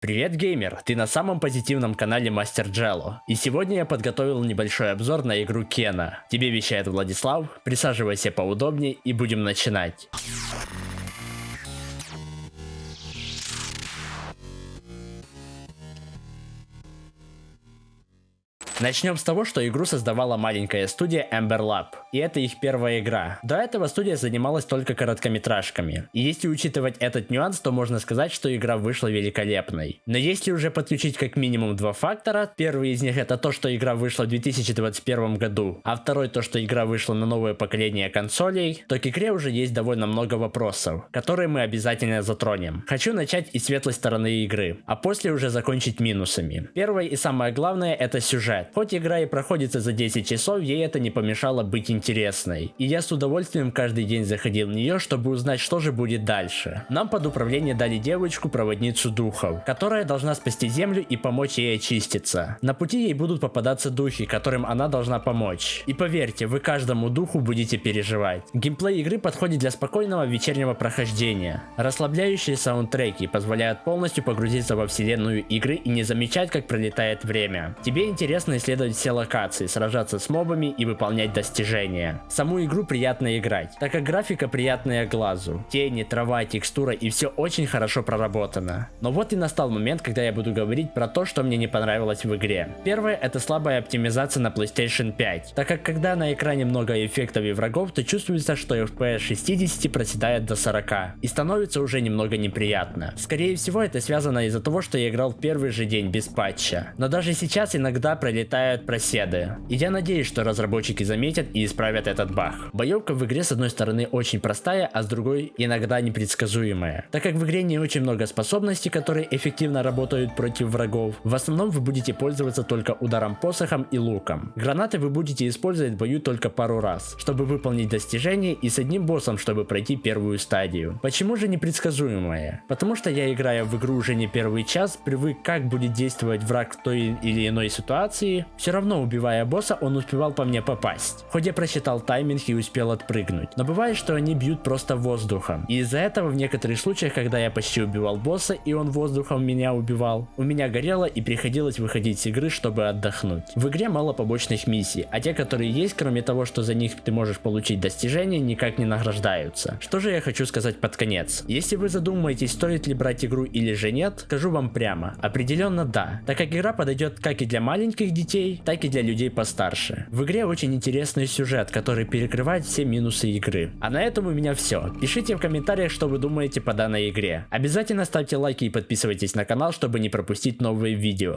Привет, геймер! Ты на самом позитивном канале Мастер Джелло. И сегодня я подготовил небольшой обзор на игру Кена. Тебе вещает Владислав, присаживайся поудобнее и будем начинать. Начнем с того, что игру создавала маленькая студия Ember Lab, и это их первая игра. До этого студия занималась только короткометражками. И если учитывать этот нюанс, то можно сказать, что игра вышла великолепной. Но если уже подключить как минимум два фактора, первый из них это то, что игра вышла в 2021 году, а второй то, что игра вышла на новое поколение консолей, то к игре уже есть довольно много вопросов, которые мы обязательно затронем. Хочу начать из светлой стороны игры, а после уже закончить минусами. Первое и самое главное это сюжет. Хоть игра и проходится за 10 часов, ей это не помешало быть интересной. И я с удовольствием каждый день заходил в нее, чтобы узнать, что же будет дальше. Нам под управление дали девочку, проводницу духов, которая должна спасти землю и помочь ей очиститься. На пути ей будут попадаться духи, которым она должна помочь. И поверьте, вы каждому духу будете переживать. Геймплей игры подходит для спокойного вечернего прохождения. Расслабляющие саундтреки позволяют полностью погрузиться во вселенную игры и не замечать, как пролетает время. Тебе интересно исследовать все локации, сражаться с мобами и выполнять достижения. Саму игру приятно играть, так как графика приятная глазу. Тени, трава, текстура и все очень хорошо проработано. Но вот и настал момент, когда я буду говорить про то, что мне не понравилось в игре. Первое это слабая оптимизация на PlayStation 5, так как когда на экране много эффектов и врагов, то чувствуется, что FPS 60 проседает до 40 и становится уже немного неприятно. Скорее всего это связано из-за того, что я играл в первый же день без патча. Но даже сейчас иногда пролетают проседы. И я надеюсь, что разработчики заметят и исправят этот баг. Боевка в игре с одной стороны очень простая, а с другой иногда непредсказуемая. Так как в игре не очень много способностей, которые эффективно работают против врагов, в основном вы будете пользоваться только ударом посохом и луком. Гранаты вы будете использовать в бою только пару раз, чтобы выполнить достижение и с одним боссом, чтобы пройти первую стадию. Почему же непредсказуемая? Потому что я играю в игру уже не первый час, привык как будет действовать враг в той или иной ситуации, все равно убивая босса, он успевал по мне попасть. Хоть я просчитал тайминг и успел отпрыгнуть. Но бывает, что они бьют просто воздухом. И из-за этого в некоторых случаях, когда я почти убивал босса и он воздухом меня убивал, у меня горело и приходилось выходить с игры, чтобы отдохнуть. В игре мало побочных миссий, а те, которые есть, кроме того, что за них ты можешь получить достижения, никак не награждаются. Что же я хочу сказать под конец? Если вы задумаетесь, стоит ли брать игру или же нет, скажу вам прямо. Определенно да, так как игра подойдет как и для маленьких детей, так и для людей постарше. В игре очень интересный сюжет, который перекрывает все минусы игры. А на этом у меня все. Пишите в комментариях, что вы думаете по данной игре. Обязательно ставьте лайки и подписывайтесь на канал, чтобы не пропустить новые видео.